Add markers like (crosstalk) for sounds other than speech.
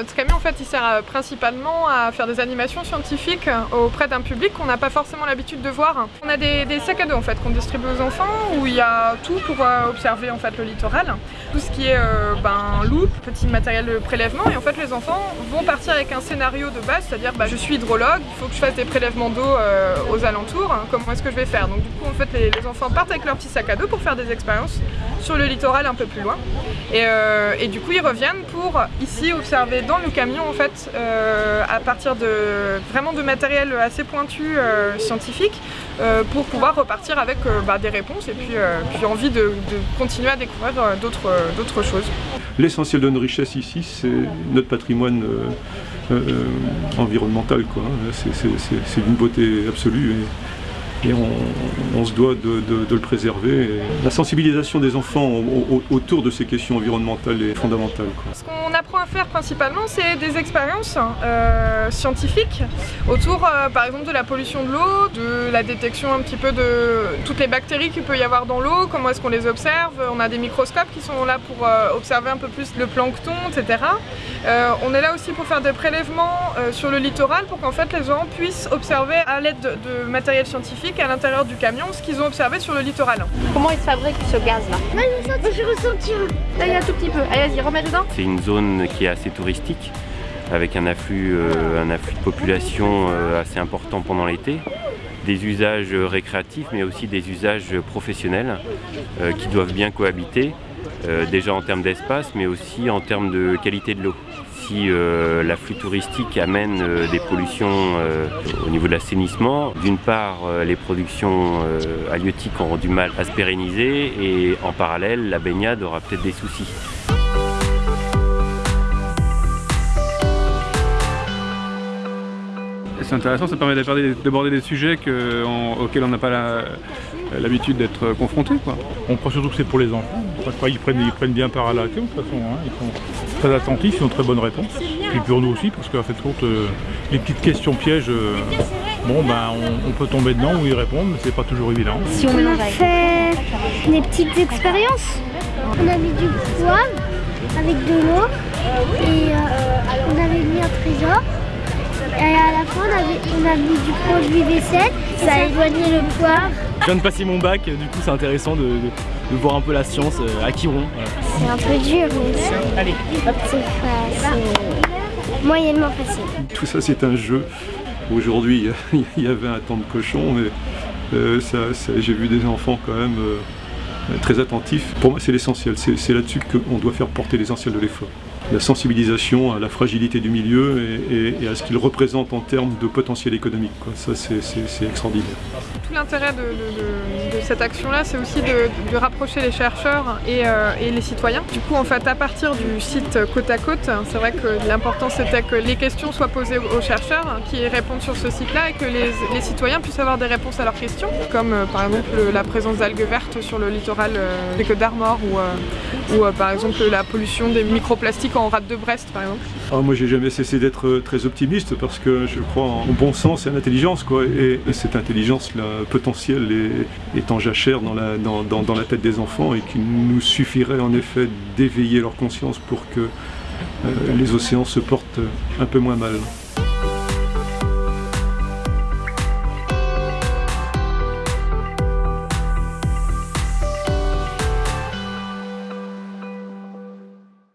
notre camion en fait il sert euh, principalement à faire des animations scientifiques auprès d'un public qu'on n'a pas forcément l'habitude de voir. On a des, sacs à dos en fait qu'on distribue aux enfants où il y a tout pour observer en fait le littoral. Tout ce qui est ben, loupe, petit matériel de prélèvement et en fait les enfants vont partir avec un scénario de base, c'est-à-dire bah, je suis hydrologue, il faut que je fasse des prélèvements d'eau aux alentours, hein, comment est-ce que je vais faire? Donc du coup en fait les, enfants partent avec leur petit sac à dos pour faire des expériences sur le littoral un peu plus loin. Euh, et, du coup ils reviennent pour ici observer dans le camion en fait euh, à partir de vraiment de matériel assez pointu euh, scientifique pour pouvoir repartir avec bah, des réponses et puis, puis envie de, continuer à découvrir d'autres choses. L'essentiel de notre richesse ici c'est notre patrimoine environnemental. C'est d'une beauté absolue on, se doit de, le préserver. la sensibilisation des enfants autour de ces questions environnementales est fondamentale. Ce qu'on apprend à faire principalement, c'est des expériences euh, scientifiques autour, euh, par exemple, de la pollution de l'eau, de la détection un petit peu de toutes les bactéries qu'il peut y avoir dans l'eau, comment est-ce qu'on les observe. On a des microscopes qui sont là pour euh, observer un peu plus le plancton, etc. on est là aussi pour faire des prélèvements sur le littoral pour qu'en fait les gens puissent observer à l'aide de matériel scientifique à l'intérieur du camion ce qu'ils ont observé sur le littoral. Comment il se fabrique ce gaz là Moi j'ai ressenti Là il y a un tout petit peu. Allez vas-y, remets dedans. C'est une zone qui est assez touristique avec un afflux, euh, un afflux de population euh, assez important pendant l'été des usages récréatifs mais aussi des usages professionnels euh, qui doivent bien cohabiter déjà en termes d'espace mais aussi en termes de qualité de l'eau si euh, l'afflux touristique amène euh, des pollutions euh, au niveau de l'assainissement, d'une part les productions halieutiques auront du mal à se pérenniser et en parallèle la baignade aura peut-être des soucis. C'est intéressant, ça permet d'aborder des sujets auxquels on n'a pas l'habitude d'être confronté. On croit surtout que c'est pour les enfants. Ils prennent, ils prennent bien part à la de toute façon. Hein. Ils sont très attentifs, ils ont très bonnes réponses. Puis pour nous aussi, parce qu'en fait, compte, euh, les petites questions pièges, euh, bon ben on, peut tomber dedans ou y répondre, mais c'est pas toujours évident. Si on, a fait des petites expériences. On a mis du poivre avec de l'eau et euh, on avait mis un trésor. On, a mis du produit vaisselle, ça a éloigné le poivre. Je viens de passer mon bac, du coup c'est intéressant de, voir un peu la science euh, à Quiron. C'est un peu dur, mais Allez. c'est moyennement facile. Tout ça c'est un jeu. Aujourd'hui (laughs) il y avait un temps de cochon, mais euh, j'ai vu des enfants quand même euh, très attentifs. Pour moi c'est l'essentiel, c'est là-dessus qu'on doit faire porter l'essentiel de l'effort la sensibilisation à la fragilité du milieu et, à ce qu'il représente en termes de potentiel économique. Ça, c'est extraordinaire. Tout l'intérêt de, cette action-là, c'est aussi de, rapprocher les chercheurs euh, et, les citoyens. Du coup, en fait, à partir du site côte à côte, c'est vrai que l'important c'était que les questions soient posées aux chercheurs qui répondent sur ce site-là et que les, citoyens puissent avoir des réponses à leurs questions, comme euh, par exemple la présence d'algues vertes sur le littoral euh, des Côtes d'Armor ou, par exemple la pollution des microplastiques rade de Brest par exemple ah, Moi j'ai jamais cessé d'être euh, très optimiste parce que je crois en bon sens et en intelligence quoi. Et, cette intelligence là, potentielle est, en jachère dans la, dans, dans, la tête des enfants et qu'il nous suffirait en effet d'éveiller leur conscience pour que euh, les océans se portent un peu moins mal.